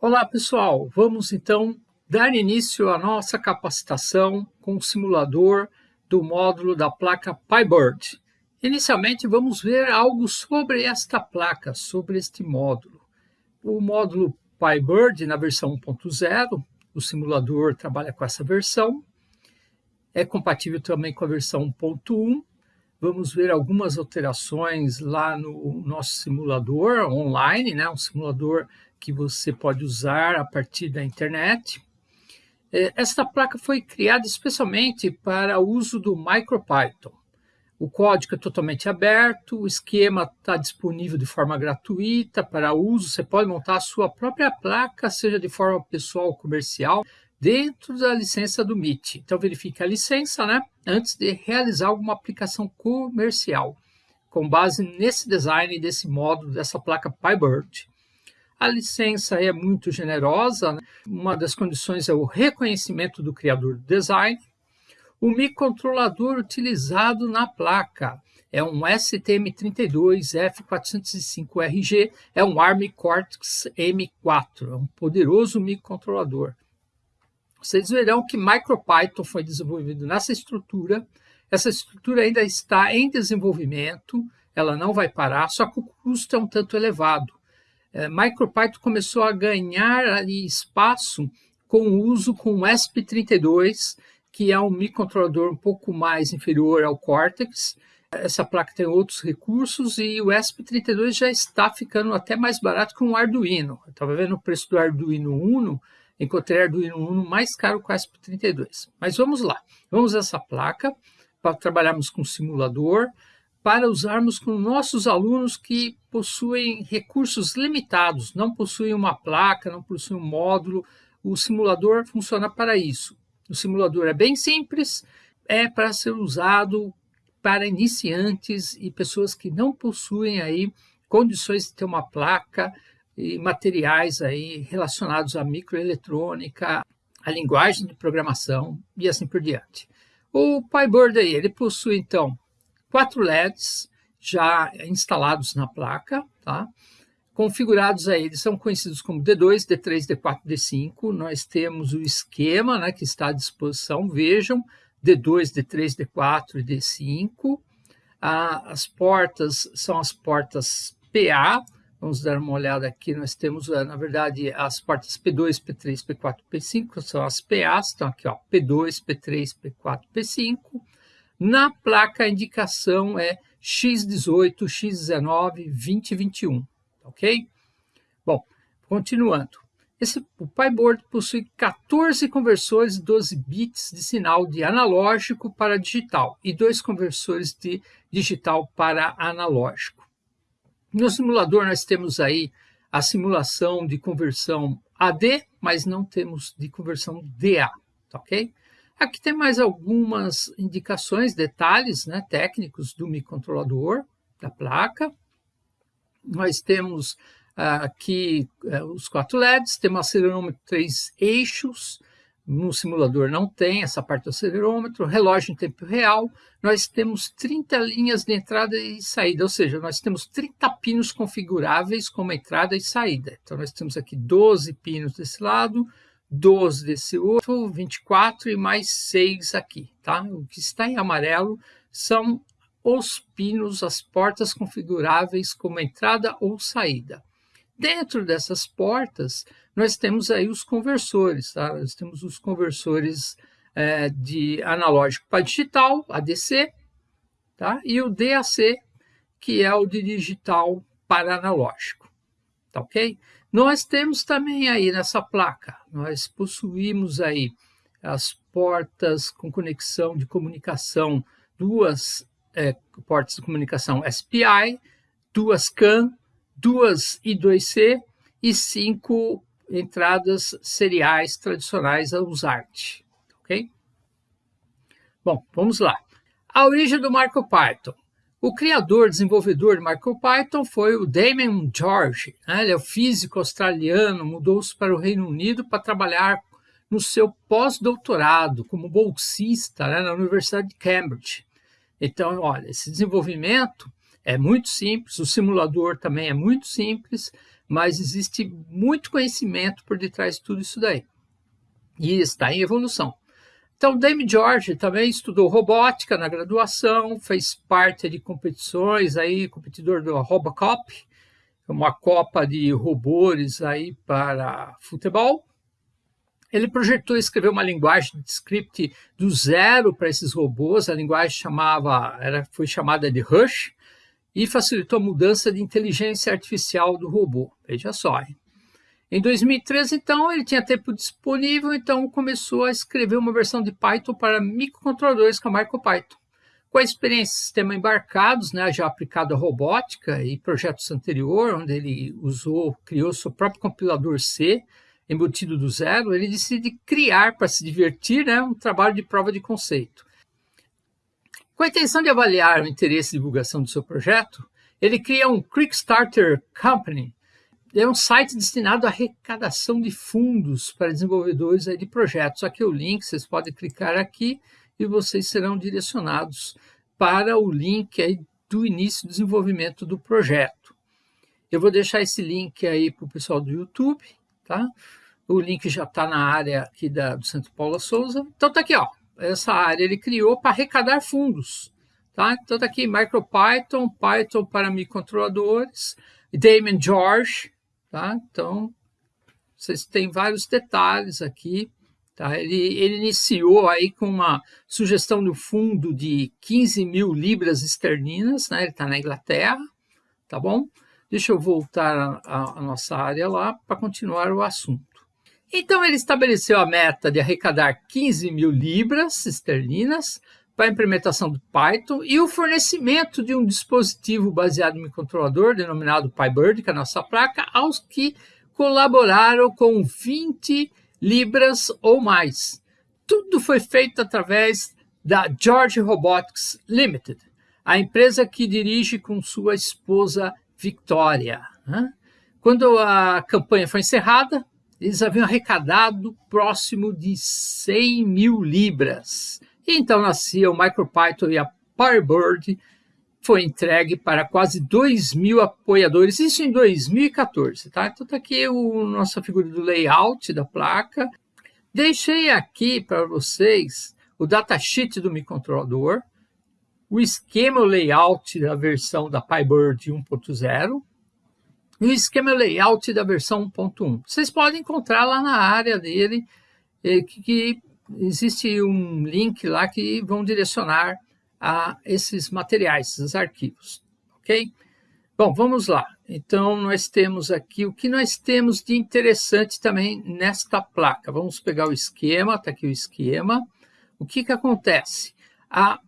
Olá pessoal, vamos então dar início à nossa capacitação com o simulador do módulo da placa PyBird. Inicialmente vamos ver algo sobre esta placa, sobre este módulo. O módulo PyBird na versão 1.0, o simulador trabalha com essa versão, é compatível também com a versão 1.1 Vamos ver algumas alterações lá no nosso simulador online, né? um simulador que você pode usar a partir da internet. É, esta placa foi criada especialmente para o uso do MicroPython. O código é totalmente aberto, o esquema está disponível de forma gratuita para uso. Você pode montar a sua própria placa, seja de forma pessoal ou comercial dentro da licença do MIT. Então, verifique a licença né, antes de realizar alguma aplicação comercial, com base nesse design, desse módulo, dessa placa PyBird. A licença é muito generosa, né? uma das condições é o reconhecimento do criador do design. O microcontrolador utilizado na placa é um STM32F405RG, é um ARM Cortex M4, é um poderoso microcontrolador. Vocês verão que MicroPython foi desenvolvido nessa estrutura. Essa estrutura ainda está em desenvolvimento, ela não vai parar, só que o custo é um tanto elevado. É, MicroPython começou a ganhar ali espaço com o uso com o ESP32, que é um microcontrolador um pouco mais inferior ao Cortex. Essa placa tem outros recursos e o ESP32 já está ficando até mais barato que um Arduino. estava vendo o preço do Arduino Uno, encontrei Arduino Uno mais caro que o ESP32. Mas vamos lá, vamos essa placa para trabalharmos com simulador, para usarmos com nossos alunos que possuem recursos limitados, não possuem uma placa, não possuem um módulo, o simulador funciona para isso. O simulador é bem simples, é para ser usado para iniciantes e pessoas que não possuem aí condições de ter uma placa, e materiais aí relacionados à microeletrônica, à linguagem de programação e assim por diante. O PyBird aí, ele possui então quatro LEDs já instalados na placa, tá? configurados aí, eles são conhecidos como D2, D3, D4, D5. Nós temos o esquema né, que está à disposição, vejam, D2, D3, D4 e D5. Ah, as portas são as portas PA, Vamos dar uma olhada aqui, nós temos, eh, na verdade, as portas P2, P3, P4, P5, são as PAs, estão aqui, ó, P2, P3, P4, P5. Na placa, a indicação é X18, X19, 20 21, ok? Bom, continuando. Esse, o PyBoard possui 14 conversores de 12 bits de sinal de analógico para digital e dois conversores de digital para analógico. No simulador nós temos aí a simulação de conversão AD, mas não temos de conversão DA, tá ok? Aqui tem mais algumas indicações, detalhes né, técnicos do microcontrolador, da placa. Nós temos uh, aqui uh, os quatro LEDs, temos acelerômetro três eixos, no simulador não tem essa parte do acelerômetro, relógio em tempo real, nós temos 30 linhas de entrada e saída, ou seja, nós temos 30 pinos configuráveis como entrada e saída. Então, nós temos aqui 12 pinos desse lado, 12 desse outro, 24 e mais 6 aqui. Tá? O que está em amarelo são os pinos, as portas configuráveis como entrada ou saída. Dentro dessas portas, nós temos aí os conversores, tá? Nós temos os conversores é, de analógico para digital, ADC, tá? E o DAC, que é o de digital para analógico, tá ok? Nós temos também aí nessa placa, nós possuímos aí as portas com conexão de comunicação, duas é, portas de comunicação SPI, duas CAN, duas I2C e cinco entradas seriais tradicionais a USART. Ok? Bom, vamos lá. A origem do MicroPython. O criador, desenvolvedor de MicroPython foi o Damien George. Né? Ele é um físico australiano, mudou-se para o Reino Unido para trabalhar no seu pós-doutorado como bolsista né, na Universidade de Cambridge. Então, olha, esse desenvolvimento é muito simples, o simulador também é muito simples, mas existe muito conhecimento por detrás de tudo isso daí. E está em evolução. Então, Dame George também estudou robótica na graduação, fez parte de competições, aí, competidor do Robocop, uma copa de robôs aí para futebol. Ele projetou e escreveu uma linguagem de script do zero para esses robôs, a linguagem chamava, era, foi chamada de Rush, e facilitou a mudança de inteligência artificial do robô. Veja só, hein? Em 2013, então, ele tinha tempo disponível, então começou a escrever uma versão de Python para microcontroladores com a MicroPython. Com a experiência de sistema embarcados, né, já aplicado à robótica e projetos anteriores, onde ele usou, criou seu próprio compilador C, embutido do zero, ele decide criar, para se divertir, né, um trabalho de prova de conceito. Com a intenção de avaliar o interesse e divulgação do seu projeto, ele cria um Quickstarter Company, é um site destinado à arrecadação de fundos para desenvolvedores de projetos. Aqui é o link, vocês podem clicar aqui e vocês serão direcionados para o link aí do início do desenvolvimento do projeto. Eu vou deixar esse link aí para o pessoal do YouTube, tá? O link já está na área aqui da, do Centro Paula Souza. Então tá aqui, ó. Essa área ele criou para arrecadar fundos, tá? Então tá aqui MicroPython, Python para microcontroladores, Damon George, Tá? Então, vocês têm vários detalhes aqui. Tá? Ele, ele iniciou aí com uma sugestão do fundo de 15 mil libras esterlinas, né? ele está na Inglaterra, tá bom? Deixa eu voltar a nossa área lá para continuar o assunto. Então, ele estabeleceu a meta de arrecadar 15 mil libras esterlinas para a implementação do Python e o fornecimento de um dispositivo baseado em microcontrolador denominado PyBird, que é a nossa placa, aos que colaboraram com 20 libras ou mais. Tudo foi feito através da George Robotics Limited, a empresa que dirige com sua esposa Victoria. Quando a campanha foi encerrada, eles haviam arrecadado próximo de 100 mil libras então nascia o MicroPython e a Firebird foi entregue para quase 2 mil apoiadores, isso em 2014. Tá? Então está aqui o nossa figura do layout da placa. Deixei aqui para vocês o datasheet do microcontrolador, o esquema layout da versão da PyBird 1.0 e o esquema layout da versão 1.1. Vocês podem encontrar lá na área dele, eh, que existe um link lá que vão direcionar a esses materiais, esses arquivos, ok? Bom, vamos lá. Então, nós temos aqui o que nós temos de interessante também nesta placa. Vamos pegar o esquema, está aqui o esquema. O que, que acontece? A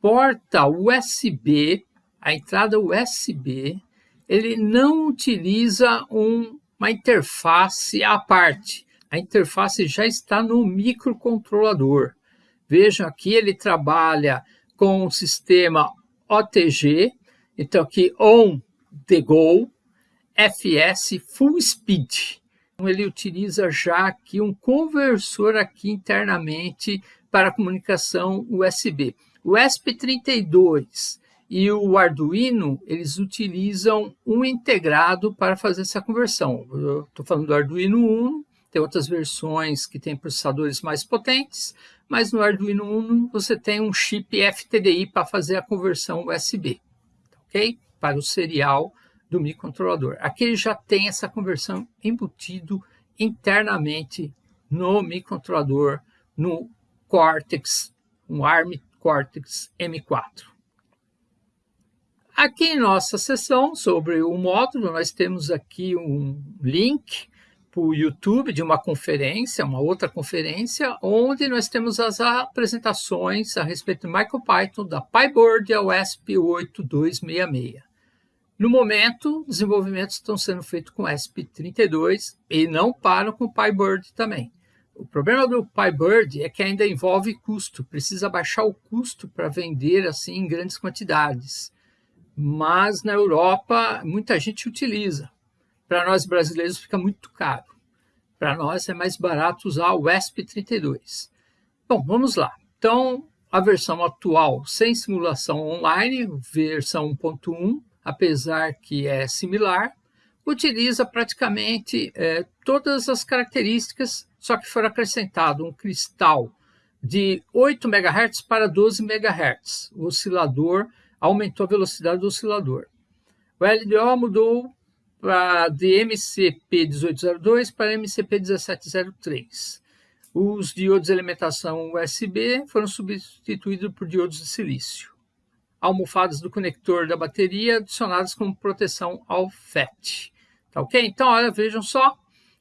porta USB, a entrada USB, ele não utiliza um, uma interface à parte a interface já está no microcontrolador. Vejam aqui, ele trabalha com o sistema OTG, então aqui On The Go, FS Full Speed. Então, ele utiliza já aqui um conversor aqui internamente para comunicação USB. O ESP32 e o Arduino, eles utilizam um integrado para fazer essa conversão. Estou falando do Arduino Uno, tem outras versões que têm processadores mais potentes, mas no Arduino Uno você tem um chip FTDI para fazer a conversão USB, ok? Para o serial do microcontrolador. Aqui ele já tem essa conversão embutido internamente no microcontrolador, no Cortex, um ARM Cortex M4. Aqui em nossa seção sobre o módulo, nós temos aqui um link para o YouTube de uma conferência, uma outra conferência, onde nós temos as apresentações a respeito do MicroPython, da PyBoard e a ESP8266. No momento, desenvolvimentos estão sendo feitos com ESP32 e não param com o PyBird também. O problema do PyBird é que ainda envolve custo, precisa baixar o custo para vender assim em grandes quantidades. Mas na Europa muita gente utiliza. Para nós brasileiros fica muito caro. Para nós é mais barato usar o ESP32. Bom, vamos lá. Então, a versão atual sem simulação online, versão 1.1, apesar que é similar, utiliza praticamente é, todas as características, só que foi acrescentado um cristal de 8 MHz para 12 MHz. Oscilador aumentou a velocidade do oscilador. O LDO mudou pra, de MCP1802 para MCP1703. Os diodos de alimentação USB foram substituídos por diodos de silício. Almofadas do conector da bateria adicionadas como proteção ao FET. Tá ok? Então, olha, vejam só.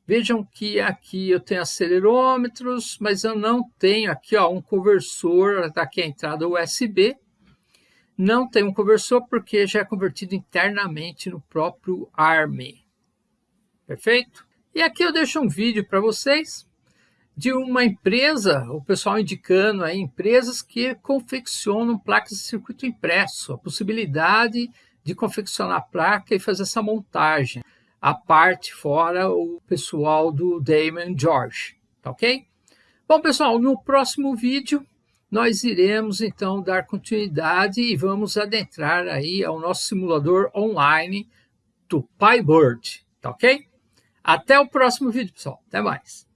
Vejam que aqui eu tenho acelerômetros, mas eu não tenho aqui ó, um conversor, tá aqui a entrada USB. Não tem um conversor porque já é convertido internamente no próprio ARM. Perfeito? E aqui eu deixo um vídeo para vocês de uma empresa, o pessoal indicando aí empresas que confeccionam placas de circuito impresso, a possibilidade de confeccionar a placa e fazer essa montagem a parte fora o pessoal do Damon George, tá ok? Bom, pessoal, no próximo vídeo nós iremos então dar continuidade e vamos adentrar aí ao nosso simulador online do PyBird, tá ok? Até o próximo vídeo, pessoal. Até mais.